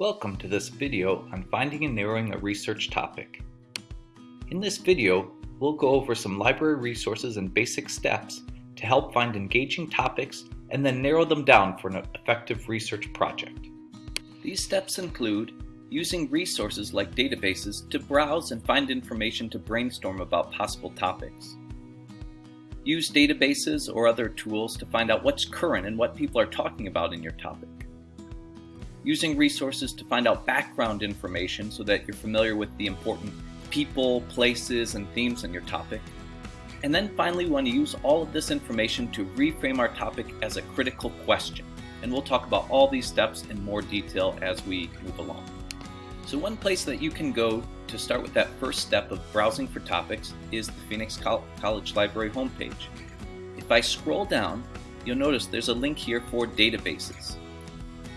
Welcome to this video on finding and narrowing a research topic. In this video, we'll go over some library resources and basic steps to help find engaging topics and then narrow them down for an effective research project. These steps include using resources like databases to browse and find information to brainstorm about possible topics. Use databases or other tools to find out what's current and what people are talking about in your topic using resources to find out background information so that you're familiar with the important people, places, and themes in your topic. And then finally, we want to use all of this information to reframe our topic as a critical question. And we'll talk about all these steps in more detail as we move along. So one place that you can go to start with that first step of browsing for topics is the Phoenix College Library homepage. If I scroll down, you'll notice there's a link here for databases.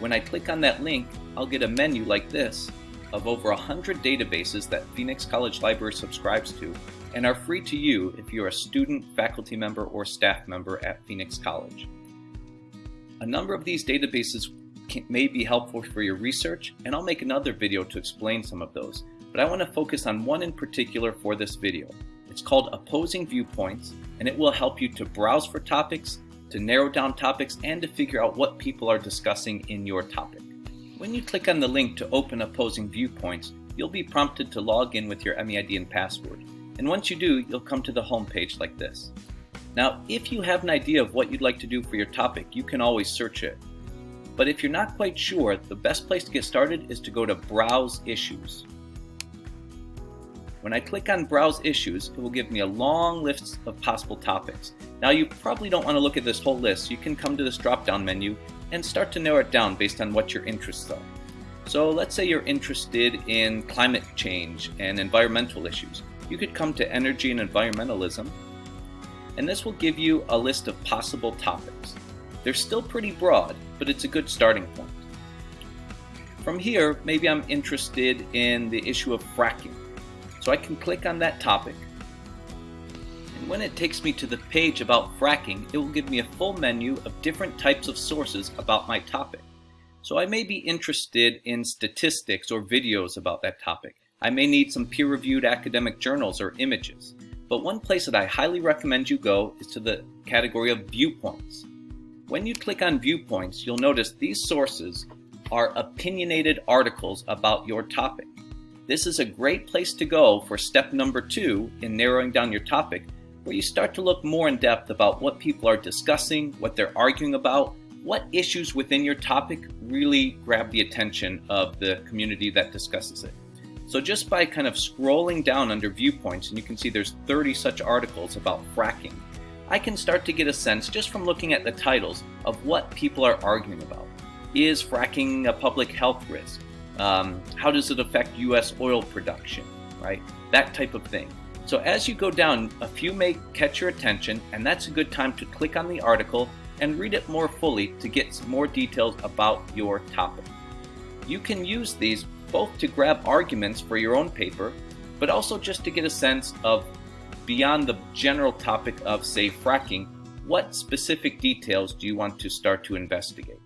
When I click on that link, I'll get a menu like this of over 100 databases that Phoenix College Library subscribes to and are free to you if you're a student, faculty member, or staff member at Phoenix College. A number of these databases can, may be helpful for your research, and I'll make another video to explain some of those, but I want to focus on one in particular for this video. It's called Opposing Viewpoints, and it will help you to browse for topics to narrow down topics and to figure out what people are discussing in your topic. When you click on the link to open opposing viewpoints, you'll be prompted to log in with your MEID and password. And once you do, you'll come to the home page like this. Now, if you have an idea of what you'd like to do for your topic, you can always search it. But if you're not quite sure, the best place to get started is to go to Browse Issues. When I click on Browse Issues, it will give me a long list of possible topics. Now you probably don't want to look at this whole list. You can come to this drop-down menu and start to narrow it down based on what your interests are. So let's say you're interested in climate change and environmental issues. You could come to Energy and Environmentalism, and this will give you a list of possible topics. They're still pretty broad, but it's a good starting point. From here, maybe I'm interested in the issue of fracking. So I can click on that topic. When it takes me to the page about fracking, it will give me a full menu of different types of sources about my topic. So I may be interested in statistics or videos about that topic. I may need some peer-reviewed academic journals or images. But one place that I highly recommend you go is to the category of viewpoints. When you click on viewpoints, you'll notice these sources are opinionated articles about your topic. This is a great place to go for step number two in narrowing down your topic, where you start to look more in depth about what people are discussing, what they're arguing about, what issues within your topic really grab the attention of the community that discusses it. So just by kind of scrolling down under viewpoints, and you can see there's 30 such articles about fracking, I can start to get a sense just from looking at the titles of what people are arguing about. Is fracking a public health risk? Um, how does it affect U.S. oil production, right? That type of thing. So as you go down, a few may catch your attention, and that's a good time to click on the article and read it more fully to get some more details about your topic. You can use these both to grab arguments for your own paper, but also just to get a sense of beyond the general topic of, say, fracking, what specific details do you want to start to investigate?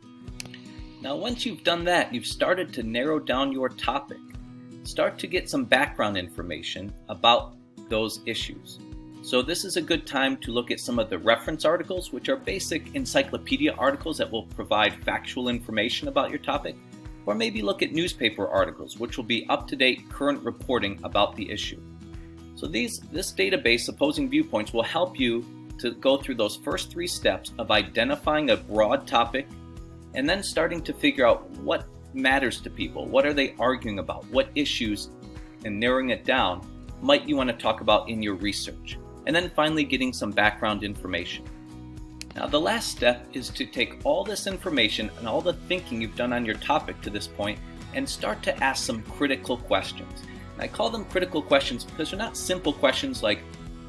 Now once you've done that, you've started to narrow down your topic. Start to get some background information about those issues. So this is a good time to look at some of the reference articles, which are basic encyclopedia articles that will provide factual information about your topic, or maybe look at newspaper articles, which will be up-to-date current reporting about the issue. So these, this database, Opposing Viewpoints, will help you to go through those first three steps of identifying a broad topic and then starting to figure out what matters to people. What are they arguing about? What issues, and narrowing it down, might you want to talk about in your research? And then finally getting some background information. Now the last step is to take all this information and all the thinking you've done on your topic to this point and start to ask some critical questions. And I call them critical questions because they're not simple questions like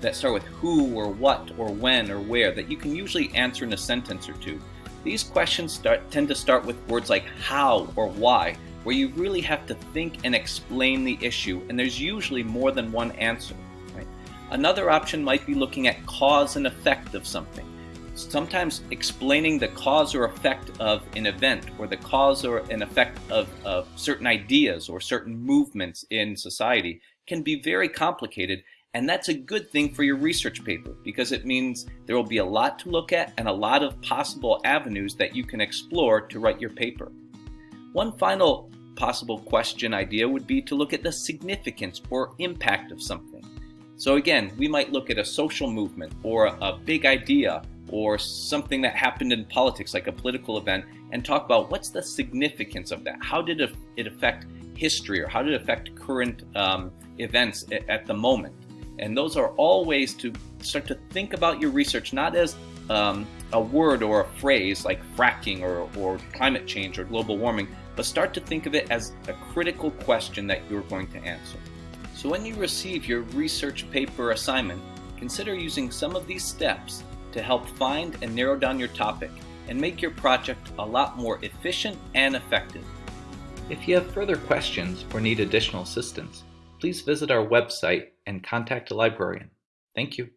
that start with who or what or when or where that you can usually answer in a sentence or two. These questions start, tend to start with words like how or why, where you really have to think and explain the issue, and there's usually more than one answer. Right? Another option might be looking at cause and effect of something. sometimes explaining the cause or effect of an event or the cause or an effect of, of certain ideas or certain movements in society can be very complicated and that's a good thing for your research paper because it means there will be a lot to look at and a lot of possible avenues that you can explore to write your paper. One final possible question idea would be to look at the significance or impact of something. So again, we might look at a social movement or a big idea or something that happened in politics like a political event and talk about what's the significance of that? How did it affect history or how did it affect current um, events at the moment? And those are all ways to start to think about your research not as um, a word or a phrase like fracking or, or climate change or global warming, but start to think of it as a critical question that you're going to answer. So when you receive your research paper assignment, consider using some of these steps to help find and narrow down your topic and make your project a lot more efficient and effective. If you have further questions or need additional assistance, please visit our website and contact a librarian. Thank you.